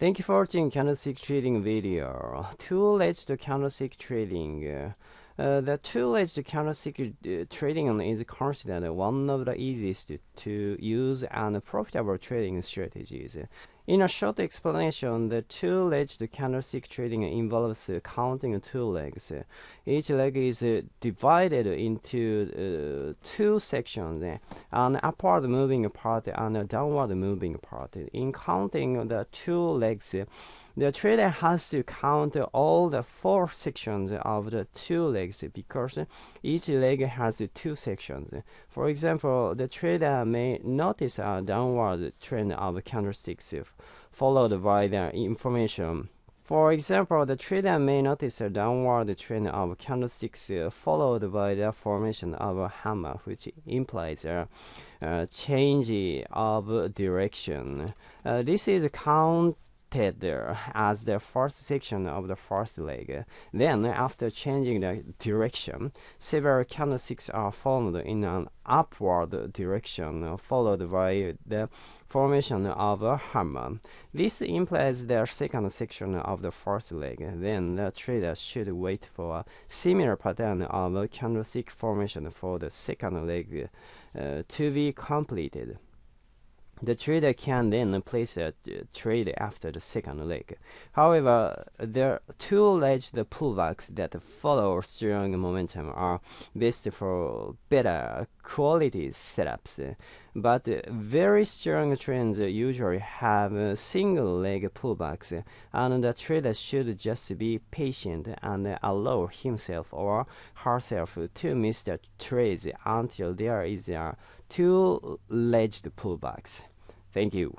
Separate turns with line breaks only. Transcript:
Thank you for watching candlestick trading video. Two-legged candlestick trading. Uh, the two-legged candlestick uh, trading is considered one of the easiest to use and profitable trading strategies. In a short explanation, the two-legged candlestick trading involves counting two legs. Each leg is divided into uh, two sections, an upward moving part and a downward moving part. In counting the two legs, the trader has to count all the four sections of the two legs because each leg has two sections. For example, the trader may notice a downward trend of candlesticks followed by the information. For example, the trader may notice a downward trend of candlesticks followed by the formation of a hammer, which implies a, a change of direction. Uh, this is count there as the first section of the first leg. Then, after changing the direction, several candlesticks are formed in an upward direction, followed by the formation of a hammer. This implies the second section of the first leg. Then the trader should wait for a similar pattern of candlestick formation for the second leg uh, to be completed. The trader can then place a trade after the second leg. However, the two-legged pullbacks that follow strong momentum are best for better quality setups. But very strong trends usually have single leg pullbacks, and the trader should just be patient and allow himself or herself to miss the trades until there is a two-legged pullbacks. Thank you.